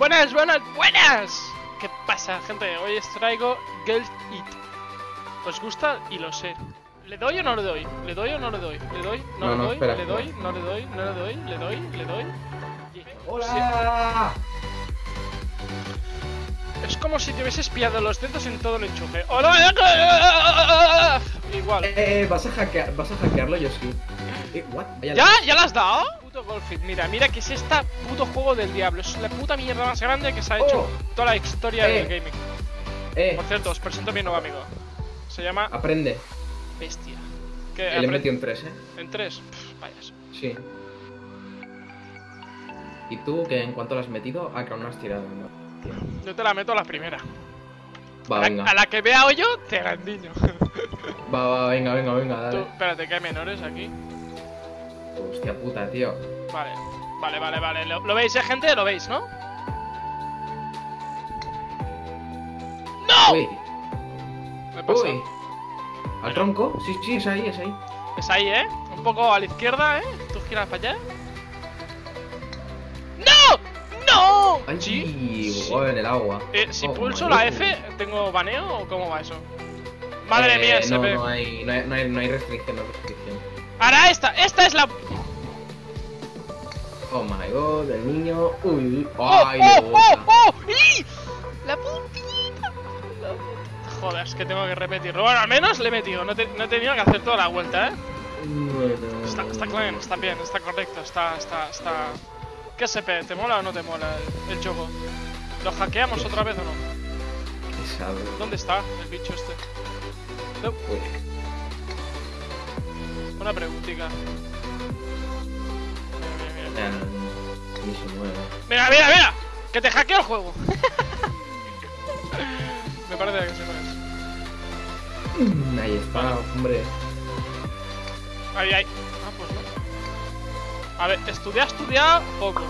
Buenas, buenas, buenas. ¿Qué pasa, gente? Hoy os traigo Girl It. ¿Os gusta? Y lo sé. ¿Le doy o no le doy? ¿Le doy o no le doy? ¿Le doy? ¿No, No, le no, doy? espera, ¿Le espera. doy? ¿No le doy? ¿No le doy? ¿Le doy? ¿Le doy? Sí. ¡Hola! Es como si te hubieses pillado los dedos en todo el enchufe. ¡Hola! Igual. Eh, ¿vas a, hackear, ¿vas a hackearlo? Yo sí. Eh, what? Vaya ¿Ya? ¿Ya la has dado? Puto Golfit, mira, mira que es esta puto juego del diablo. Es la puta mierda más grande que se ha hecho Oh. en toda la historia Eh. del gaming. Eh, Por cierto, os presento a mi nuevo amigo. Se llama aprende. Bestia. Que le metido en tres, ¿eh? en tres. Pff, vayas. Sí. ¿Y tú, que en cuanto lo has metido? Ah, que aún no has tirado, ¿no? Yo te la meto a la primera. Va, a, la, venga. a la que vea hoyo, te la endiño. Va, va, venga, venga, venga, Tú, dale. espérate, que hay menores aquí. Hostia puta, tío. Vale, vale, vale, vale. ¿Lo, lo veis, eh, gente? ¿Lo veis, no? ¡No! Uy, Me pasa. uy. ¿Al tronco? Sí, sí, es ahí, es ahí. Es ahí, ¿eh? Un poco a la izquierda, ¿eh? Tú giras para allá. ¡No! ¡No! Ay, ¿Sí? oh, en el agua. Eh, si Oh, pulso la. F, ¿tengo baneo o cómo va eso? Madre Eh, mía, no, SP. no hay, no hay, no hay, no hay restricción, no hay restricción. Ahora esta, esta es la... Oh my god, el niño. Uy, uy. ¡Oh, Ay, oh, oh, oh! La puntita. La Joder, es que tengo que repetirlo. Bueno, al menos le he metido. No, te- no he tenido que hacer toda la vuelta, ¿eh? Bueno. Está, está bien, está bien, está correcto, está, está, está... ¿Qué SP? ¿Te mola o no te mola el, el juego? ¿Lo hackeamos otra vez o no? Pesado. ¿Dónde está el bicho este? No, una preguntita. Mira, mira, mira. Que te hackeo el juego. Me parece que se puede. Ahí está, hombre. Ahí, ahí. Ah, pues no. A ver, estudiar, estudiar, poco.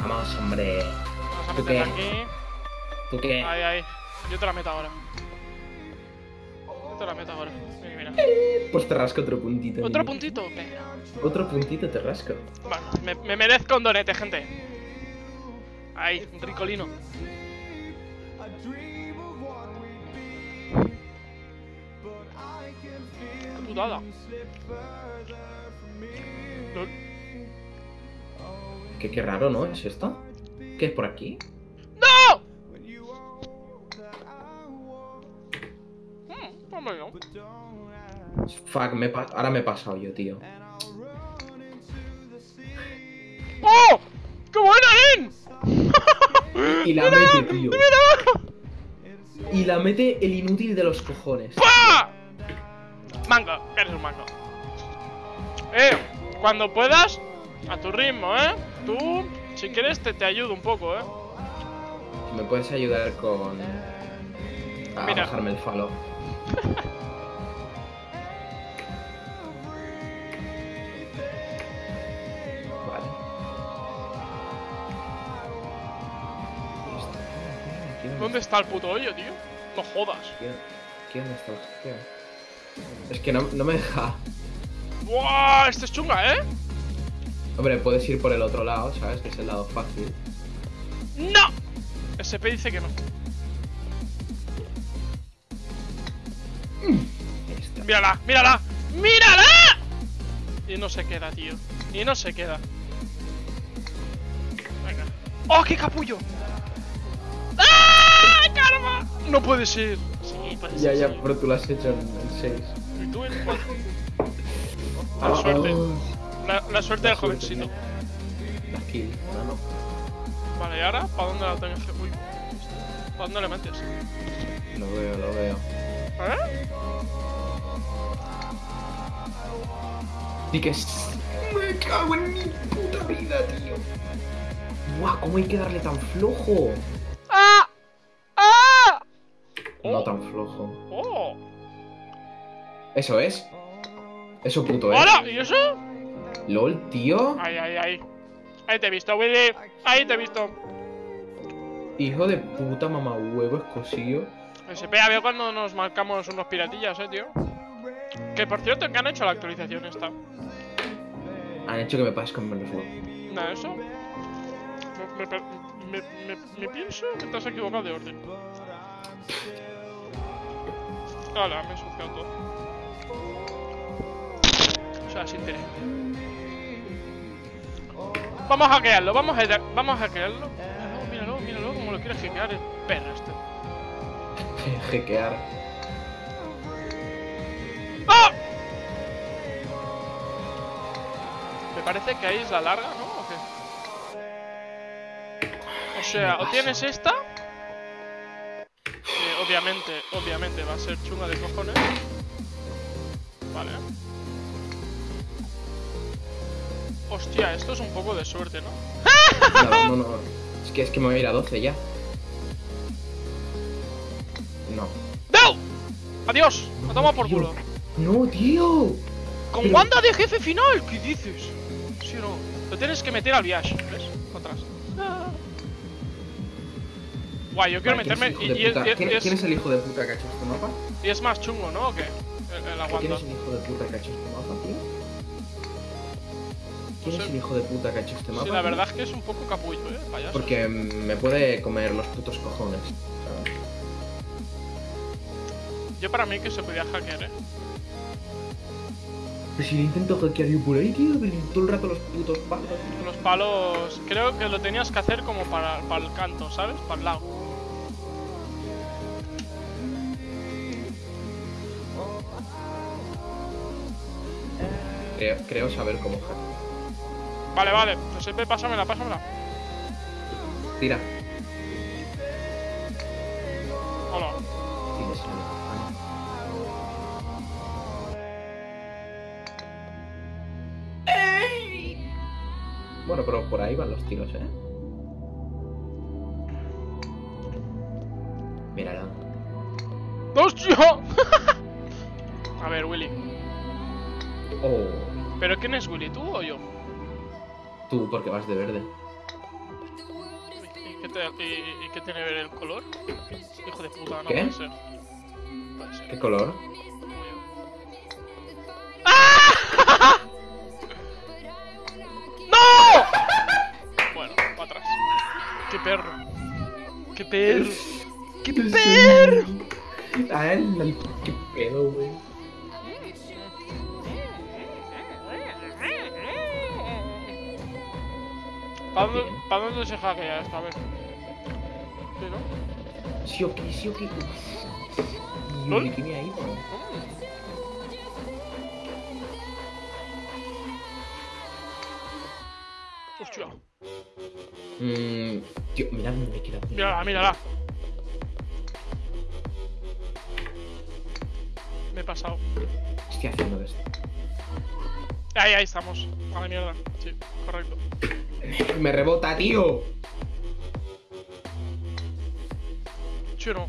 Vamos, hombre. Vamos a ¿Tú meterla qué? aquí. ¿Tú qué? Ahí, ahí. Yo te la meto ahora. Yo te la meto ahora. Mira, mira. Pues te rasco otro puntito. Otro niño. puntito. Otro puntito te rasco. Vale, me, me merezco un donete, gente. Ahí, un ricolino. Qué putada. Qué, qué raro, ¿no? ¿Es esto? ¿Qué es por aquí? Fuck, me ahora me he pasado yo, tío. ¡Oh! ¡Qué buena, Nen! Y la mete, tío. Y la mete el inútil de los cojones. ¡Pah! Mango, eres un mango. Eh, cuando puedas, a tu ritmo, ¿eh? Tú, si quieres, te, te ayudo un poco, ¿eh? ¿Me puedes ayudar con. a Mira. bajarme el falo? está el puto hoyo, tío? No jodas. ¿Quién, quién está hackeo? Es que no, no me deja. ¡Buah! Este es chunga, ¿eh? Hombre, puedes ir por el otro lado, ¿sabes? Que es el lado fácil. ¡No! SP dice que no. ¡Mírala! ¡Mírala! ¡Mírala! Y no se queda, tío. Y no se queda. Venga. ¡Oh, qué capullo! ¡Karma! No puede ser. Sí, puede Ya, ser. ya, sí. pero tú lo has hecho en 6. ¿Y tú en cuál? La suerte. La, la suerte del jovencito. La kill, no, no. Vale, ¿y ahora? ¿Para dónde la tengo que...? Uy. ¿Para dónde le metes? Lo veo, lo veo. ¿Eh? Sí que es... Me cago en mi puta vida, tío. Buah, ¿cómo hay que darle tan flojo? No Oh. tan flojo. ¡Oh! Eso es. Eso puto es. ¡Hola! ¿Y eso? LOL, tío. Ahí, ahí, ahí. Ahí te he visto, Willy. Ahí te he visto. Hijo de puta mamá huevo escosillo. SP, a ver cuando nos marcamos unos piratillas, eh, tío. Que por cierto, que han hecho la actualización esta. Han hecho que me pases con menos. ¿No eso? Me, me- me, me, me pienso que te has equivocado de orden. Me he ensuciado todo. O sea, sin querer. Vamos a hackearlo, vamos a, vamos a hackearlo. Míralo, míralo, míralo, como lo quiere hackear el perro este. Hackear. ¡Ah! Me parece que ahí es la larga, ¿no? ¿O qué? O sea, o tienes esta. Obviamente, obviamente va a ser chunga de cojones. Vale. Hostia, esto es un poco de suerte, ¿no? No, no, no. Es que es que me voy a ir a 12 ya. No. ¡No! ¡Adiós! ¡A tomar por culo! No, tío. ¡Con Pero- Wanda de jefe final! ¿Qué dices? ¿Sí o no? Lo tienes que meter al viaje, ¿ves? Atrás. Guay, yo quiero Vale, ¿quién es meterme. Y, y- ¿Quién- es, ¿Quién es el hijo de puta que ha hecho este mapa? y es más chungo, ¿no? ¿O qué? El, el ¿Quién es el hijo de puta que ha hecho este mapa, tío? ¿Quién No es sé. el hijo de puta que ha hecho este mapa? Sí, la tío? verdad es que es un poco capullo, ¿eh? Payaso. Porque me puede comer los putos cojones. ¿sabes? Yo para mí que se podía hackear, ¿eh? Pero si intento hackear yo por ahí, tío, todo el rato los putos palos. Los palos. Creo que lo tenías que hacer como para, para el canto, ¿sabes? Para el lado. Creo, creo saber cómo. Vale, vale. Giuseppe, pásamela, pásamela. Tira. Hola. Bueno, pero por ahí van los tiros, ¿eh? Mírala. ¡Hostia! Quién es Willy? ¿Tú o yo? tú, porque vas de verde. ¿Y qué, te- y- y qué tiene que ver el color? Hijo de puta, no ¿Qué? puede ser. Puede ser. ¿Qué color? ¡No! Bueno, para atrás. ¡Qué perro! ¡Qué perro! ¡Qué perro! Ah, qué pedo, güey. ¿Para dónde, se hackea esto? A ver. ¿Sí, no? Sí, ok, sí, ok. ¿Lol? ¿Y qué ha ido? Hostia. Mmm. Tío, mira dónde me he quedado. Mírala, mírala. Me he pasado. ¿Qué estoy haciendo esto? Ahí, ahí estamos. A la mierda. Sí, correcto. Me rebota, tío. Sí o no.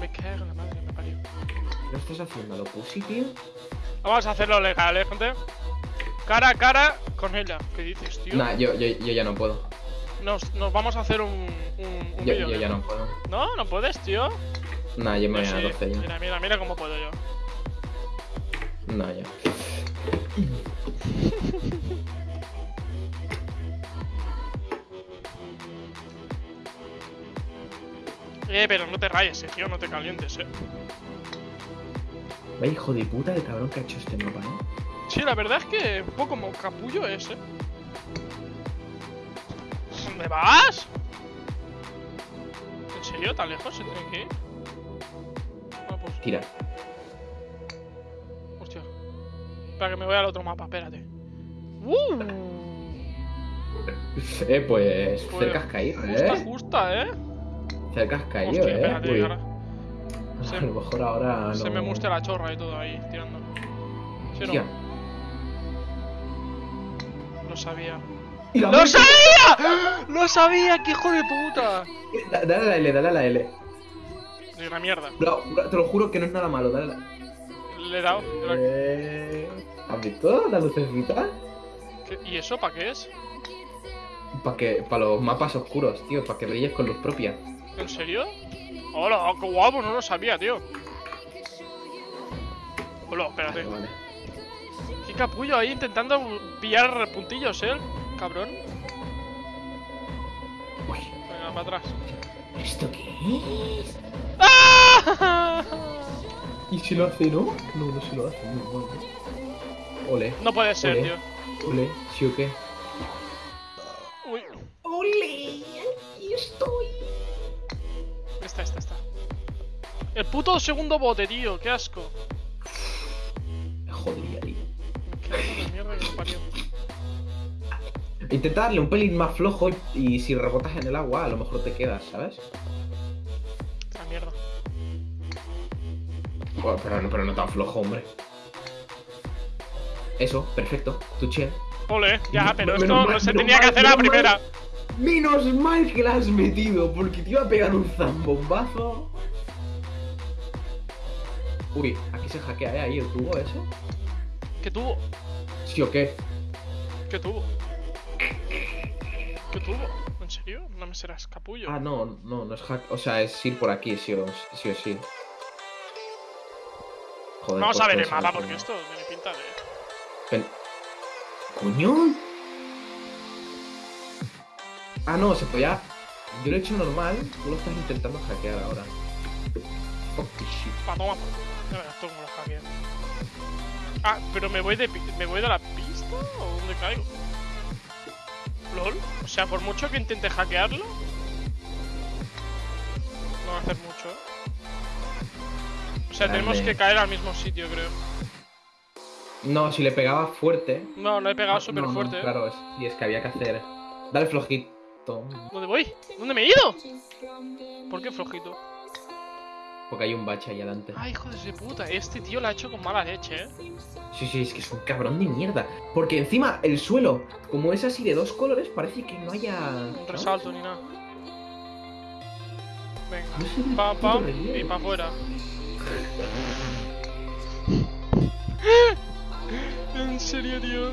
Me cago en la madre, me parió. ¿Lo estás haciendo a lo pussy, tío? Vamos a hacerlo legal, eh, gente. Cara a cara con ella. ¿Qué dices, tío? Nah, yo, yo, yo ya no puedo. Nos, nos vamos a hacer un, un, un Yo, ya ¿no? no puedo. No, no puedes, tío. Nah, yo me voy a sí. 12 ya. Mira, mira, mira cómo puedo yo. Nah, ya. Eh, pero no te rayes, eh, tío, no te calientes, eh. Vaya hijo de puta el cabrón que ha hecho este mapa, ¿no? Sí, la verdad es que un poco como capullo es, eh. ¿Dónde vas? ¿En serio? ¿Tan lejos se tiene que ir? Ah, pues, Tira. hostia. Espera que me voy al otro mapa, espérate. ¡Uh! Eh, pues. Pues, cerca has caído, Justa, ¿eh? justa, eh. Cerca has caído, Hostia, ¿eh? espérate, Uy. ahora se- A lo mejor ahora no. se me mustea la chorra y todo ahí, tirando. ¿Sí Hostia. no? Lo sabía. ¡Y la ¡Lo sabía! ¡Lo sabía! ¡Qué hijo de puta! Da- Dale a la L, dale a la L. De una mierda. No, te lo juro que no es nada malo, dale a la Le he dado. Eh, ¿Has visto la lucecita? ¿Qué- ¿Y eso para qué es? Para que, para los mapas oscuros, tío, para que brilles con luz propia. ¿En serio? Hola, qué guapo, no lo sabía, tío. Hola, espérate. Vale, vale. Qué capullo ahí intentando pillar puntillos, ¿eh? Cabrón. Uy, Venga, para atrás. ¿Esto qué es? ¡Ah! ¿Y si lo hace, no? No, no se lo hace. No. Ole, No puede ser, Ole. tío. ole, ¿sí o qué? Uy, ¡Ole! ¡Aquí estoy! El puto segundo bote, tío, qué asco. Me jodía, tío. Qué mierda que me parió. Intenta darle un pelín más flojo y si rebotas en el agua a lo mejor te quedas, ¿sabes? Esa mierda. Bueno, pero, no- pero no tan flojo, hombre. Eso, perfecto. Tu che. Ole, ya, pero esto no se tenía que hacer a la primera. Menos mal que la has metido, porque te iba a pegar un zambombazo. Uy, aquí se hackea, ¿eh? Ahí el tubo ese. ¿Qué tuvo? ¿Sí o qué? ¿Qué tuvo? ¿Qué tuvo? ¿En serio? No me serás capullo. Ah, no, no, no es hack. O sea, es ir por aquí, sí o sí. O sí. Joder, Vamos pues a ver el mapa que- porque esto tiene pinta de. Pen- ¿Coño? Ah, no, se podía. Yo lo he hecho normal, tú lo estás intentando hackear ahora. Fuck this shit. Toma por culo. Ya verás tú cómo lo hackeo. Ah, pero me voy de me voy de la pista o dónde caigo? LOL. O sea, por mucho que intente hackearlo. No va a hacer mucho, ¿eh? O sea, tenemos que caer al mismo sitio, creo. No, si le pegaba fuerte. No, lo he pegado súper no, no, fuerte. ¿eh? Claro, es, y es que había que hacer. Dale flojito. ¿Dónde voy? ¿Dónde me he ido? ¿Por qué flojito? Porque hay un bache ahí adelante. Ay, hijo de puta. Este tío lo ha hecho con mala leche, ¿eh? Sí, sí, es que es un cabrón de mierda. Porque encima el suelo, como es así de dos colores, parece que no haya. Un resalto ni nada. Venga. Pam, pam. Y para afuera. En serio, tío.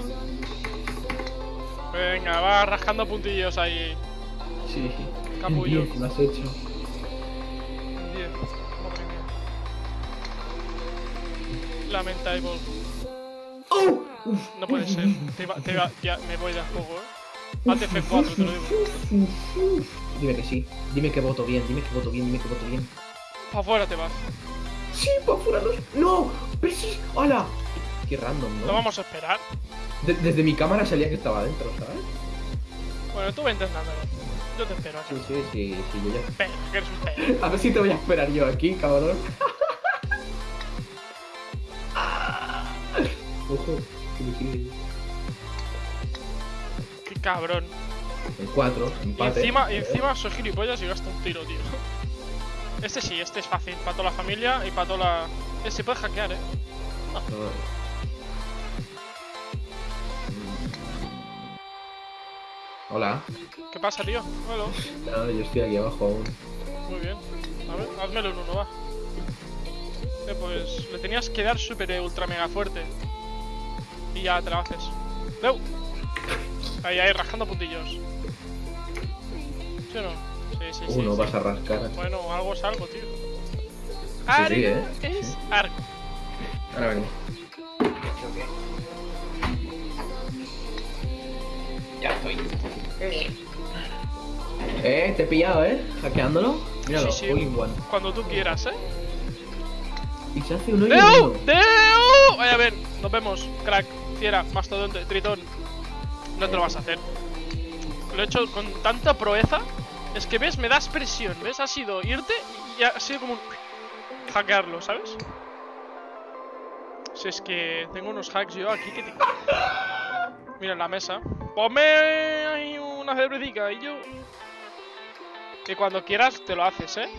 Venga, va rascando puntillos ahí. Sí. Capullo. En 10 lo has hecho. Lamentable. ¡Oh! No puede ser. Te va- te va- ya me voy de a poco, eh. Hazte F4, te lo digo. Dime que sí. Dime que voto bien, dime que voto bien, dime que voto bien. Pa' afuera te vas. ¡Sí, para afuera no! ¡No! ¡Pero sí! ¡Hola! Qué random, ¿no? No vamos a esperar. De- desde mi cámara salía que estaba adentro, ¿sabes? Bueno, tú ve intentándolo. Yo te espero aquí. Sí, sí, sí, sí, yo ya. Espera, que eres un perro. A ver si te voy a esperar yo aquí, cabrón. Ojo. Qué cabrón. En 4, Y empate. encima, y encima soy gilipollas y gasto un tiro, tío. Este sí, este es fácil. Para toda la familia y para toda la. Eh, se puede hackear, eh. No. Hola. ¿Qué pasa, tío? Hola. No, yo estoy aquí abajo aún. Muy bien. A ver, házmelo en uno, va. Eh, pues le tenías que dar súper eh, ultra mega fuerte. Y ya te lo haces. ¡Deu! Ahí, ahí, rascando puntillos. ¿Sí o no? Sí, sí, sí. Uno sí. vas a rascar. Bueno, algo es algo, tío. Sí, Algo sí, ¿eh? es Sí. algo. Ahora vengo. Ya estoy. Eh, te he pillado, ¿eh? Hackeándolo. Míralo, Sí, sí. all in one. Cuando tú quieras, ¿eh? Y se hace uno y ¡Deu! uno. ¡Deu! Vaya a ver, nos vemos, crack, fiera, mastodonte, tritón. No te lo vas a hacer. Lo he hecho con tanta proeza. Es que ves, me das presión, ¿ves? Ha sido irte y ha sido como un. hackearlo, ¿sabes? Si es que tengo unos hacks yo aquí que te. Mira en la mesa. Ponme ahí una cervecita y yo. Que cuando quieras te lo haces, ¿eh?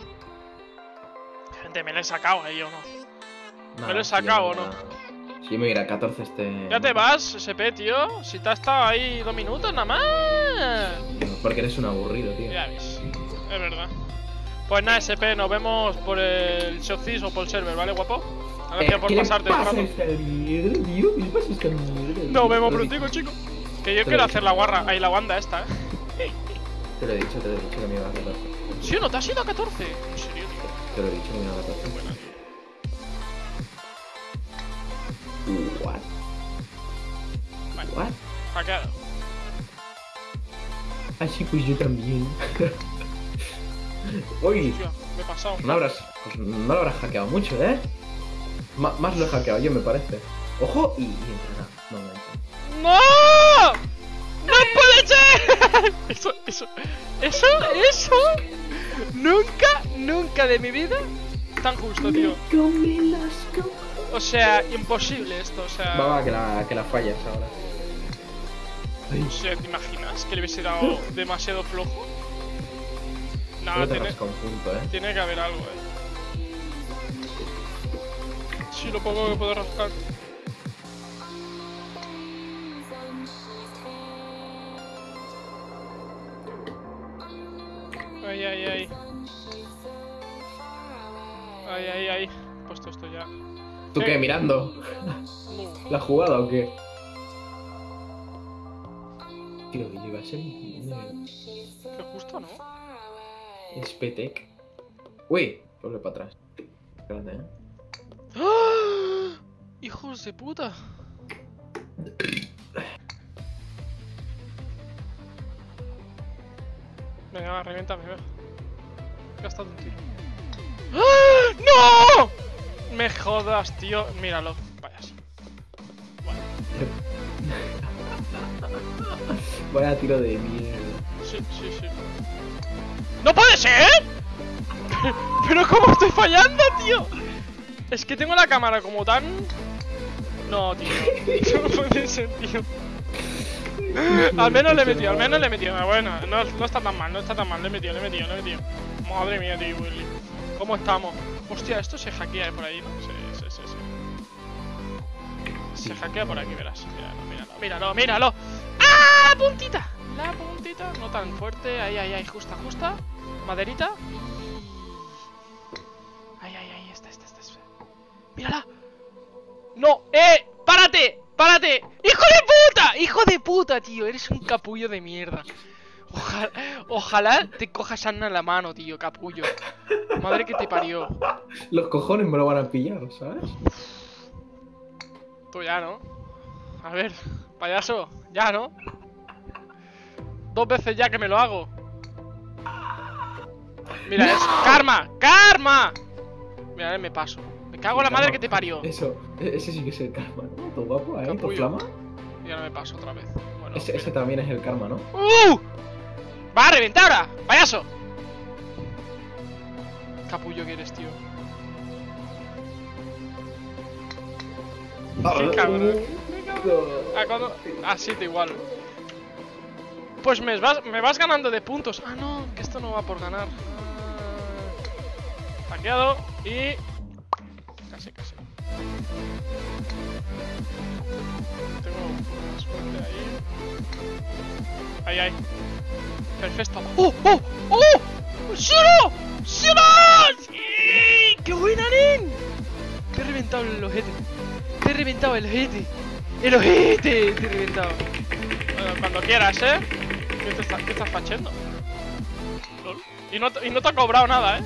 Gente, me lo he sacado ahí o no. Nah, ¿Me lo he sacado o ya- Sí, mira, 14 este. Ya te vas, SP, tío. Si te has estado ahí dos minutos nada más. Porque eres un aburrido, tío. Ya ves, es verdad. Pues nada, SP, nos vemos por el Shopcis o por el server, ¿vale, guapo? Gracias Eh, por ¿qué le pasarte el rato. Nos vemos Te lo he prontico, chico. Que yo quiero hacer la guarra, ahí la banda esta, ¿eh? Te lo he dicho, te lo he dicho que me iba a 14. ¿Sí o no? ¿Te has ido a 14? En serio, tío. Te lo he dicho me iba a 14. Buena, What? What? Hackeado. Así pues yo también. Uy, me he pasado. no habrás, pues no lo habrás hackeado mucho, ¿eh? Más lo he hackeado yo, me parece. Ojo y, y entra. No, no entra. ¡No! ¡No puede ser! Eso, eso, eso, eso. Nunca, nunca de mi vida tan justo, tío. O sea, imposible esto, o sea. Va, va, que la, que la fallas ahora. O sea, ¿te imaginas que le hubiese dado demasiado flojo? Nada, tiene, rasca un punto, ¿eh? tiene que haber algo, eh. Sí, lo poco que puedo rascar. Ay, ay, ay. Ay, ay, ay. He puesto esto ya. ¿Tú qué? ¿Mirando? ¿La jugada o qué? Tío, que lleva a ser Qué justo, ¿no? Es Petec. Uy, vuelve para atrás. Espérate, ¿eh? ¡Ah! ¡Hijos de puta! Venga, va, reviéntame. He gastado un tiro. ¡Ah! ¡No! Me jodas, tío. Míralo. Vayas. Vale. Vaya tiro de mierda. Sí, sí, sí. ¡No puede ser! ¿Pero cómo estoy fallando, tío? Es que tengo la cámara como tan... No, tío. No puede ser, tío. Al menos le he metido, al menos le he metido. Bueno, no, no está tan mal, no está tan mal. Le he metido, le he metido, le he metido. Madre mía, tío, Willy. ¿Cómo estamos? Hostia, esto se hackea por ahí, ¿no? Sí, sí, sí, sí. Se hackea por aquí, verás. Míralo, míralo, míralo, míralo. ¡Ah! ¡Puntita! La puntita, no tan fuerte. Ahí, ahí, ahí, justa, justa. Maderita. Ahí, ahí, ahí, esta, esta, esta. esta. ¡Mírala! ¡No! ¡Eh! ¡Párate! ¡Párate! ¡Hijo de puta! ¡Hijo de puta, tío! Eres un capullo de mierda. Ojalá, ojalá te cojas Anna en la mano, tío, capullo. Madre que te parió. Los cojones me lo van a pillar, ¿sabes? Tú ya, ¿no? A ver, payaso, ya, ¿no? Dos veces ya que me lo hago. Mira, es karma, karma. Mira, me paso. Me cago en la madre que te parió. Eso, ese sí que es el karma, ¿no? Tu guapo ahí, Capullo. flama. Y ahora me paso otra vez. Bueno, Ese, ese también es el karma, ¿no? ¡Uh! ¡Va a reventar ahora! ¡Payaso! Capullo que eres, tío. Qué cabrón. Ah, cuando... Ah, sí, te igual. Pues me vas, me vas ganando de puntos. Ah, no, que esto no va por ganar. Ah. Hackeado y... Casi, casi. Tengo suerte ahí. Ahí, ahí. Perfecto. ¡Oh, oh, oh! ¡Sí, no! ¡Sí, no! ¡Sí! ¡Qué buena, nen! He reventado el ojete. Te he reventado el ojete. ¡El ojete! Te he reventado. Bueno, cuando quieras, ¿eh? ¿Qué, te está- qué estás fachando? Lol. Y no, y no te ha cobrado nada, ¿eh?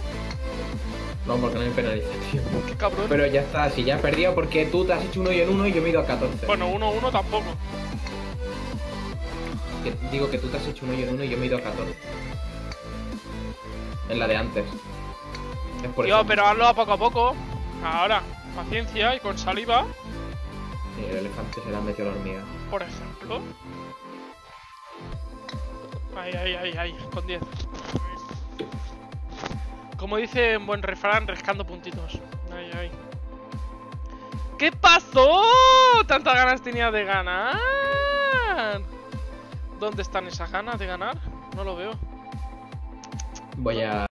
No, porque no hay penalización. Qué cabrón. Pero ya está, si ya he perdido porque tú te has hecho uno y en uno y yo me he ido a 14. Bueno, 1-1 tampoco. Que- digo que tú te has hecho uno y en uno y yo me he ido a 14. En la de antes. Es por Tío, eso. pero hazlo a poco a poco. Ahora, paciencia y con saliva, Sí, el elefante se le ha metido la hormiga. por ejemplo. Ahí, ahí, ahí, ahí, con 10. Como dice un buen refrán, rescando puntitos. Ahí, ahí. ¿Qué pasó? ¿Tantas ganas tenía de ganar? ¿Dónde están esas ganas de ganar? No lo veo. Voy a